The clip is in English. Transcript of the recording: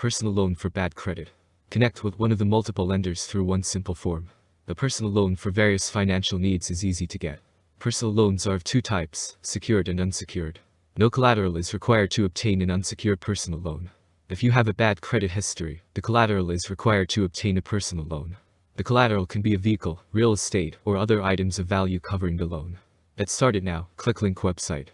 Personal loan for bad credit. Connect with one of the multiple lenders through one simple form. The personal loan for various financial needs is easy to get. Personal loans are of two types, secured and unsecured. No collateral is required to obtain an unsecured personal loan. If you have a bad credit history, the collateral is required to obtain a personal loan. The collateral can be a vehicle, real estate, or other items of value covering the loan. Let's start it now, click link website.